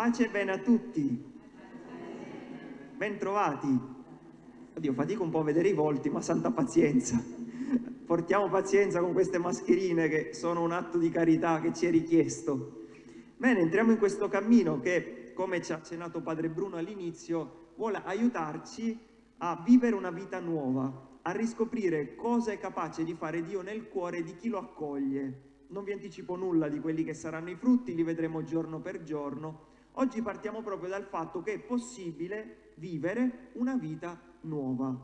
Pace e bene a tutti. Bentrovati. Oddio, fatico un po' a vedere i volti, ma santa pazienza. Portiamo pazienza con queste mascherine che sono un atto di carità che ci è richiesto. Bene, entriamo in questo cammino che, come ci ha accennato Padre Bruno all'inizio, vuole aiutarci a vivere una vita nuova, a riscoprire cosa è capace di fare Dio nel cuore di chi lo accoglie. Non vi anticipo nulla di quelli che saranno i frutti, li vedremo giorno per giorno. Oggi partiamo proprio dal fatto che è possibile vivere una vita nuova.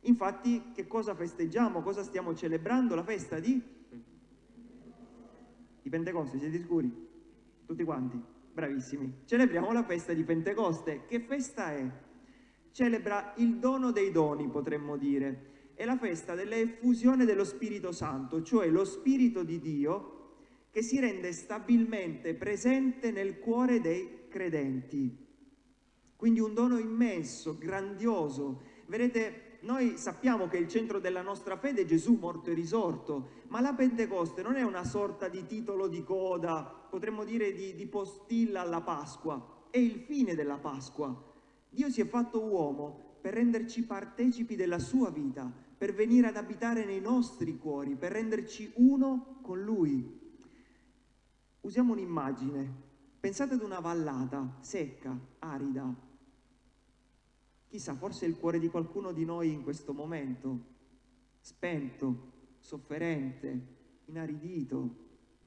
Infatti, che cosa festeggiamo? Cosa stiamo celebrando? La festa di? Di Pentecoste, siete sicuri? Tutti quanti? Bravissimi. Celebriamo la festa di Pentecoste. Che festa è? celebra il dono dei doni, potremmo dire. È la festa dell'effusione dello Spirito Santo, cioè lo Spirito di Dio che si rende stabilmente presente nel cuore dei credenti. Quindi un dono immenso, grandioso. Vedete, noi sappiamo che il centro della nostra fede è Gesù morto e risorto, ma la Pentecoste non è una sorta di titolo di coda, potremmo dire di, di postilla alla Pasqua, è il fine della Pasqua Dio si è fatto uomo per renderci partecipi della sua vita, per venire ad abitare nei nostri cuori, per renderci uno con Lui. Usiamo un'immagine. Pensate ad una vallata secca, arida. Chissà, forse il cuore di qualcuno di noi in questo momento, spento, sofferente, inaridito,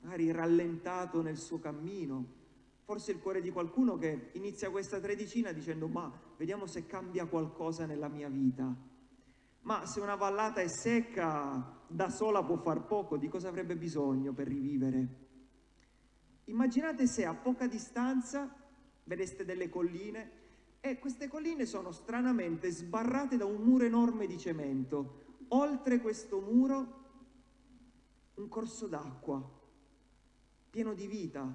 magari rallentato nel suo cammino, forse il cuore di qualcuno che inizia questa tredicina dicendo ma vediamo se cambia qualcosa nella mia vita. Ma se una vallata è secca, da sola può far poco, di cosa avrebbe bisogno per rivivere? Immaginate se a poca distanza vedeste delle colline e queste colline sono stranamente sbarrate da un muro enorme di cemento. Oltre questo muro un corso d'acqua, pieno di vita,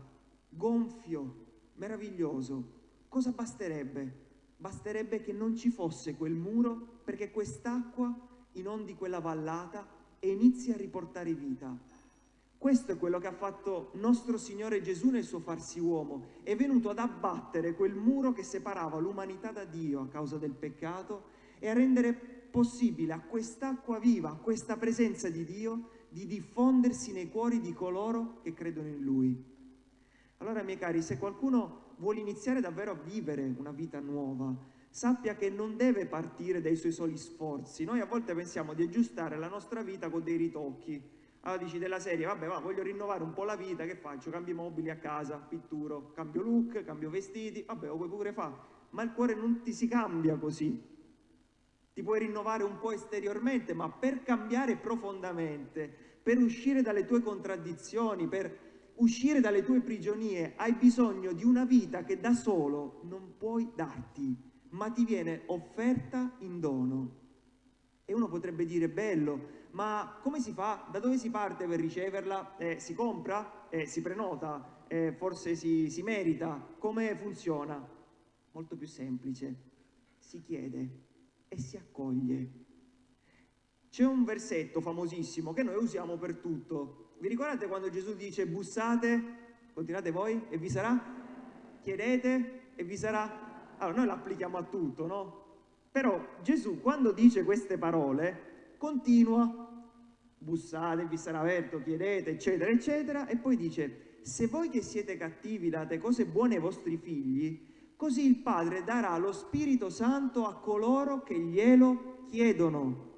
gonfio, meraviglioso. Cosa basterebbe? Basterebbe che non ci fosse quel muro perché quest'acqua inondi quella vallata e inizi a riportare vita. Questo è quello che ha fatto nostro Signore Gesù nel suo farsi uomo. È venuto ad abbattere quel muro che separava l'umanità da Dio a causa del peccato e a rendere possibile a quest'acqua viva, a questa presenza di Dio, di diffondersi nei cuori di coloro che credono in Lui. Allora, miei cari, se qualcuno vuole iniziare davvero a vivere una vita nuova, sappia che non deve partire dai suoi soli sforzi. Noi a volte pensiamo di aggiustare la nostra vita con dei ritocchi. Allora dici della serie, vabbè, va, voglio rinnovare un po' la vita, che faccio? Cambio mobili a casa, pitturo, cambio look, cambio vestiti, vabbè, lo puoi pure fare. Ma il cuore non ti si cambia così. Ti puoi rinnovare un po' esteriormente, ma per cambiare profondamente, per uscire dalle tue contraddizioni, per uscire dalle tue prigionie, hai bisogno di una vita che da solo non puoi darti, ma ti viene offerta in dono. E uno potrebbe dire, bello, ma come si fa? Da dove si parte per riceverla? Eh, si compra? Eh, si prenota? Eh, forse si, si merita? Come funziona? Molto più semplice. Si chiede e si accoglie. C'è un versetto famosissimo che noi usiamo per tutto, vi ricordate quando Gesù dice bussate, continuate voi e vi sarà? Chiedete e vi sarà? Allora noi l'applichiamo a tutto, no? Però Gesù quando dice queste parole continua, bussate, vi sarà aperto, chiedete, eccetera, eccetera, e poi dice, se voi che siete cattivi date cose buone ai vostri figli, così il Padre darà lo Spirito Santo a coloro che glielo chiedono.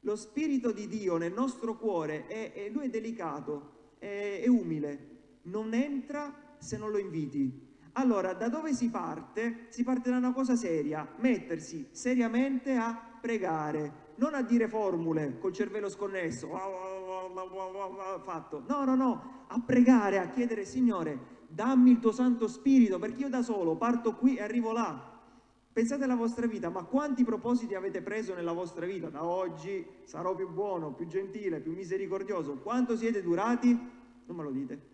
Lo Spirito di Dio nel nostro cuore, è, è, lui è delicato, è, è umile, non entra se non lo inviti. Allora, da dove si parte? Si parte da una cosa seria, mettersi seriamente a pregare, non a dire formule col cervello sconnesso, fatto. No, no, no, a pregare, a chiedere, Signore, dammi il tuo Santo Spirito, perché io da solo parto qui e arrivo là. Pensate alla vostra vita, ma quanti propositi avete preso nella vostra vita? Da oggi sarò più buono, più gentile, più misericordioso. Quanto siete durati? Non me lo dite.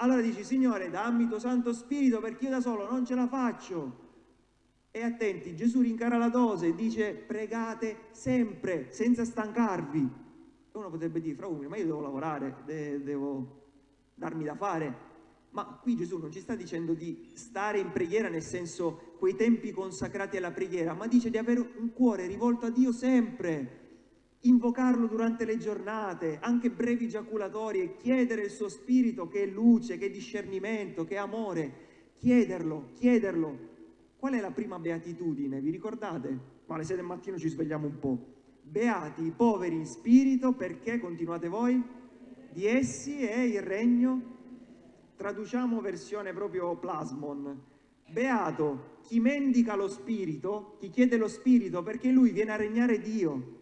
Allora dici, Signore, dammi tuo Santo Spirito perché io da solo non ce la faccio. E attenti, Gesù rincara la dose dice pregate sempre, senza stancarvi. E uno potrebbe dire, fra umili, ma io devo lavorare, de devo darmi da fare. Ma qui Gesù non ci sta dicendo di stare in preghiera nel senso quei tempi consacrati alla preghiera, ma dice di avere un cuore rivolto a Dio sempre, invocarlo durante le giornate, anche brevi giaculatorie, chiedere il suo spirito che è luce, che è discernimento, che è amore, chiederlo, chiederlo. Qual è la prima beatitudine? Vi ricordate? Ma alle 6 del mattino ci svegliamo un po'. Beati i poveri in spirito perché, continuate voi, di essi è il regno traduciamo versione proprio plasmon. Beato chi mendica lo spirito, chi chiede lo spirito perché lui viene a regnare Dio.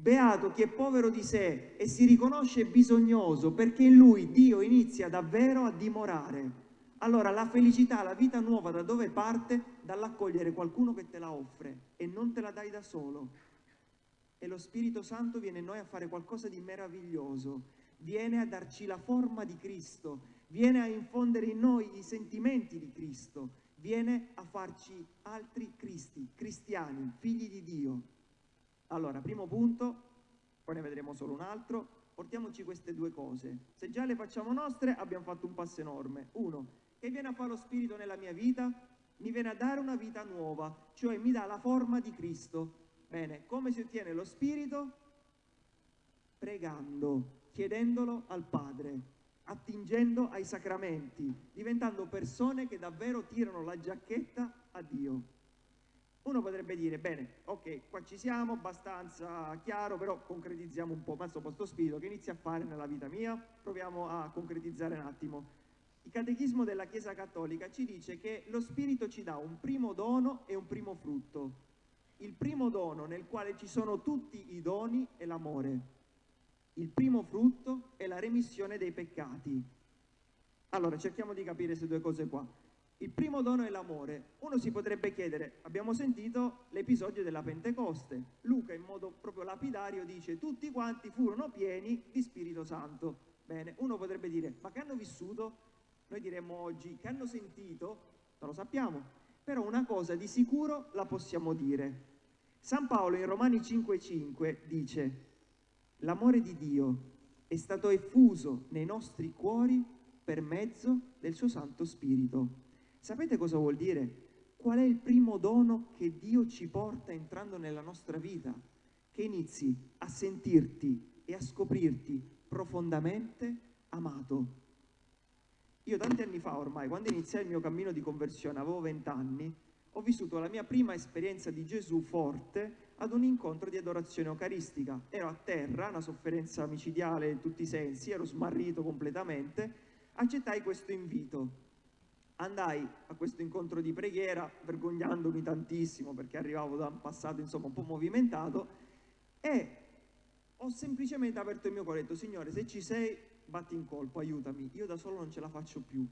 Beato chi è povero di sé e si riconosce bisognoso perché in lui Dio inizia davvero a dimorare. Allora la felicità, la vita nuova da dove parte? Dall'accogliere qualcuno che te la offre e non te la dai da solo. E lo Spirito Santo viene in noi a fare qualcosa di meraviglioso, viene a darci la forma di Cristo, viene a infondere in noi i sentimenti di Cristo, viene a farci altri Cristi, cristiani, figli di Dio. Allora, primo punto, poi ne vedremo solo un altro, portiamoci queste due cose. Se già le facciamo nostre, abbiamo fatto un passo enorme. Uno, che viene a fare lo Spirito nella mia vita? Mi viene a dare una vita nuova, cioè mi dà la forma di Cristo. Bene, come si ottiene lo Spirito? Pregando, chiedendolo al Padre attingendo ai sacramenti, diventando persone che davvero tirano la giacchetta a Dio. Uno potrebbe dire, bene, ok, qua ci siamo, abbastanza chiaro, però concretizziamo un po', ma insomma, sto spirito che inizia a fare nella vita mia, proviamo a concretizzare un attimo. Il catechismo della Chiesa Cattolica ci dice che lo spirito ci dà un primo dono e un primo frutto. Il primo dono nel quale ci sono tutti i doni è l'amore il primo frutto è la remissione dei peccati. Allora, cerchiamo di capire queste due cose qua. Il primo dono è l'amore. Uno si potrebbe chiedere, abbiamo sentito l'episodio della Pentecoste. Luca in modo proprio lapidario dice tutti quanti furono pieni di Spirito Santo. Bene, uno potrebbe dire, ma che hanno vissuto? Noi diremmo oggi, che hanno sentito? Non lo sappiamo, però una cosa di sicuro la possiamo dire. San Paolo in Romani 5,5 dice l'amore di Dio è stato effuso nei nostri cuori per mezzo del suo Santo Spirito. Sapete cosa vuol dire? Qual è il primo dono che Dio ci porta entrando nella nostra vita? Che inizi a sentirti e a scoprirti profondamente amato. Io tanti anni fa ormai, quando iniziai il mio cammino di conversione, avevo vent'anni, ho vissuto la mia prima esperienza di Gesù forte ad un incontro di adorazione eucaristica. Ero a terra, una sofferenza micidiale in tutti i sensi, ero smarrito completamente, accettai questo invito. Andai a questo incontro di preghiera, vergognandomi tantissimo perché arrivavo da un passato insomma un po' movimentato e ho semplicemente aperto il mio cuore e detto Signore se ci sei batti in colpo, aiutami, io da solo non ce la faccio più.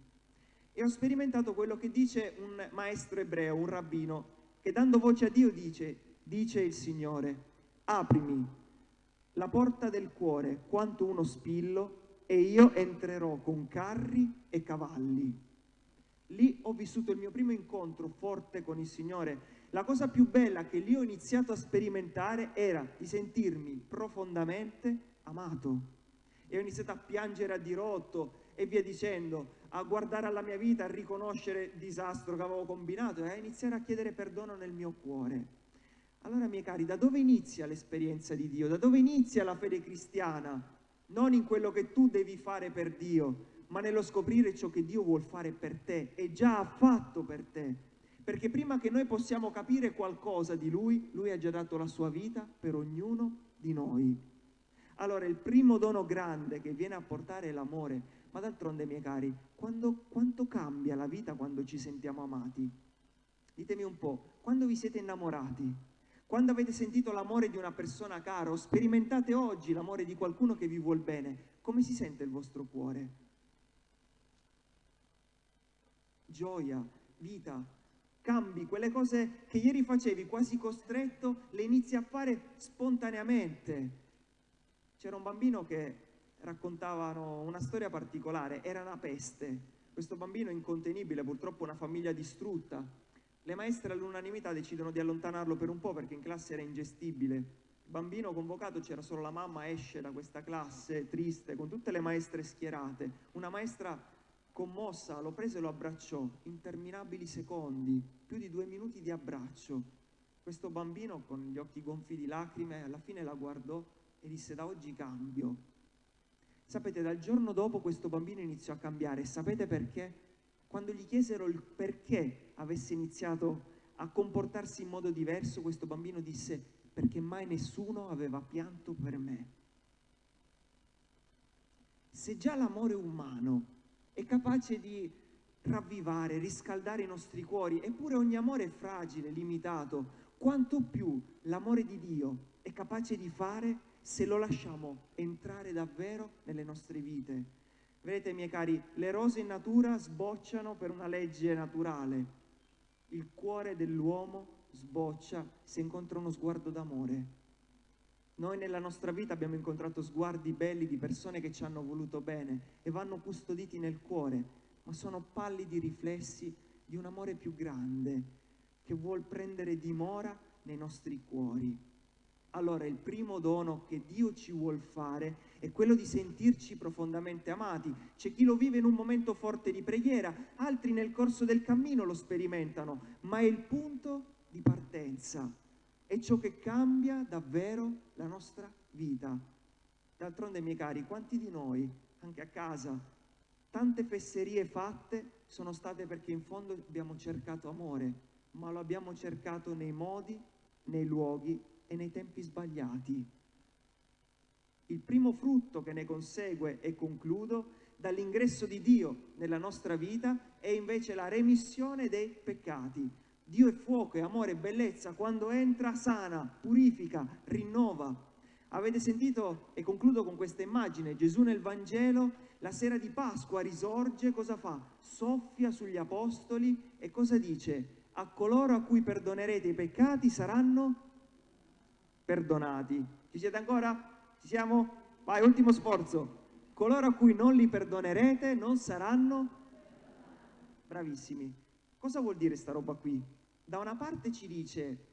E ho sperimentato quello che dice un maestro ebreo, un rabbino, che dando voce a Dio dice dice il Signore, aprimi la porta del cuore quanto uno spillo e io entrerò con carri e cavalli. Lì ho vissuto il mio primo incontro forte con il Signore. La cosa più bella che lì ho iniziato a sperimentare era di sentirmi profondamente amato. E ho iniziato a piangere a dirotto e via dicendo, a guardare alla mia vita, a riconoscere il disastro che avevo combinato e a iniziare a chiedere perdono nel mio cuore. Allora, miei cari, da dove inizia l'esperienza di Dio? Da dove inizia la fede cristiana? Non in quello che tu devi fare per Dio, ma nello scoprire ciò che Dio vuol fare per te e già ha fatto per te. Perché prima che noi possiamo capire qualcosa di Lui, Lui ha già dato la sua vita per ognuno di noi. Allora il primo dono grande che viene a portare è l'amore, ma d'altronde miei cari, quando, quanto cambia la vita quando ci sentiamo amati? Ditemi un po', quando vi siete innamorati? Quando avete sentito l'amore di una persona cara o sperimentate oggi l'amore di qualcuno che vi vuol bene, come si sente il vostro cuore? Gioia, vita, cambi, quelle cose che ieri facevi quasi costretto, le inizi a fare spontaneamente. C'era un bambino che raccontavano una storia particolare, era una peste. Questo bambino incontenibile, purtroppo una famiglia distrutta, le maestre all'unanimità decidono di allontanarlo per un po' perché in classe era ingestibile. Il bambino convocato c'era solo la mamma, esce da questa classe triste, con tutte le maestre schierate. Una maestra commossa, lo prese e lo abbracciò, interminabili secondi, più di due minuti di abbraccio. Questo bambino con gli occhi gonfi di lacrime alla fine la guardò e disse da oggi cambio. Sapete, dal giorno dopo questo bambino iniziò a cambiare. Sapete perché? Quando gli chiesero il perché avesse iniziato a comportarsi in modo diverso, questo bambino disse perché mai nessuno aveva pianto per me. Se già l'amore umano è capace di ravvivare, riscaldare i nostri cuori, eppure ogni amore è fragile, limitato. Quanto più l'amore di Dio è capace di fare se lo lasciamo entrare davvero nelle nostre vite. Vedete, miei cari, le rose in natura sbocciano per una legge naturale. Il cuore dell'uomo sboccia se incontra uno sguardo d'amore. Noi nella nostra vita abbiamo incontrato sguardi belli di persone che ci hanno voluto bene e vanno custoditi nel cuore, ma sono pallidi riflessi di un amore più grande che vuol prendere dimora nei nostri cuori. Allora il primo dono che Dio ci vuol fare è quello di sentirci profondamente amati. C'è chi lo vive in un momento forte di preghiera, altri nel corso del cammino lo sperimentano, ma è il punto di partenza è ciò che cambia davvero la nostra vita. D'altronde, miei cari, quanti di noi, anche a casa, tante fesserie fatte sono state perché in fondo abbiamo cercato amore, ma lo abbiamo cercato nei modi, nei luoghi e nei tempi sbagliati. Il primo frutto che ne consegue, e concludo, dall'ingresso di Dio nella nostra vita è invece la remissione dei peccati. Dio è fuoco, è amore, è bellezza, quando entra sana, purifica, rinnova. Avete sentito, e concludo con questa immagine, Gesù nel Vangelo, la sera di Pasqua risorge, cosa fa? Soffia sugli apostoli e cosa dice? A coloro a cui perdonerete i peccati saranno perdonati. Ci siete ancora? Ci siamo? Vai, ultimo sforzo. Coloro a cui non li perdonerete non saranno bravissimi. Cosa vuol dire sta roba qui? Da una parte ci dice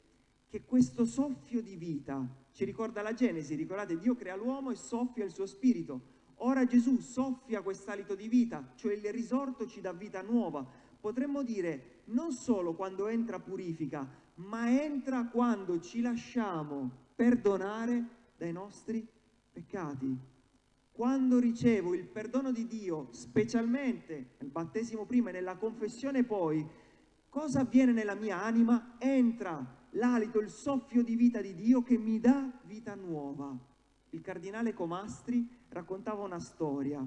che questo soffio di vita ci ricorda la Genesi, ricordate Dio crea l'uomo e soffia il suo spirito. Ora Gesù soffia quest'alito di vita, cioè il risorto ci dà vita nuova. Potremmo dire non solo quando entra purifica, ma entra quando ci lasciamo perdonare dai nostri peccati. Quando ricevo il perdono di Dio, specialmente nel battesimo prima e nella confessione poi, cosa avviene nella mia anima? Entra l'alito, il soffio di vita di Dio che mi dà vita nuova. Il cardinale Comastri raccontava una storia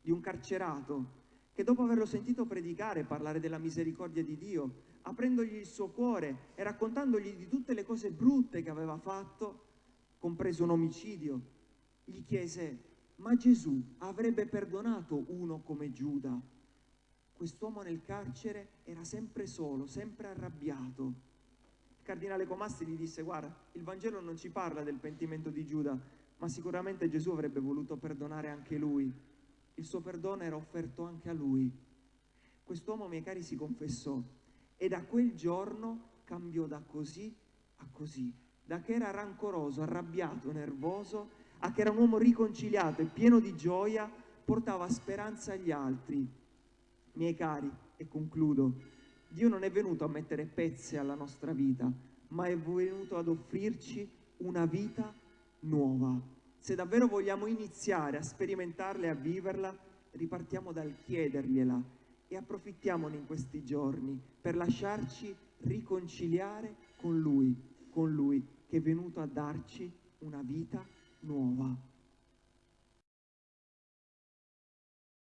di un carcerato che dopo averlo sentito predicare, parlare della misericordia di Dio, aprendogli il suo cuore e raccontandogli di tutte le cose brutte che aveva fatto, compreso un omicidio, gli chiese, ma Gesù avrebbe perdonato uno come Giuda? Quest'uomo nel carcere era sempre solo, sempre arrabbiato. Il cardinale Comassi gli disse, guarda, il Vangelo non ci parla del pentimento di Giuda, ma sicuramente Gesù avrebbe voluto perdonare anche lui. Il suo perdono era offerto anche a lui. Quest'uomo, miei cari, si confessò e da quel giorno cambiò da così a così, da che era rancoroso, arrabbiato, nervoso, a che era un uomo riconciliato e pieno di gioia, portava speranza agli altri Miei cari, e concludo, Dio non è venuto a mettere pezze alla nostra vita, ma è venuto ad offrirci una vita nuova. Se davvero vogliamo iniziare a sperimentarla e a viverla, ripartiamo dal chiedergliela e approfittiamone in questi giorni per lasciarci riconciliare con Lui, con Lui che è venuto a darci una vita nuova.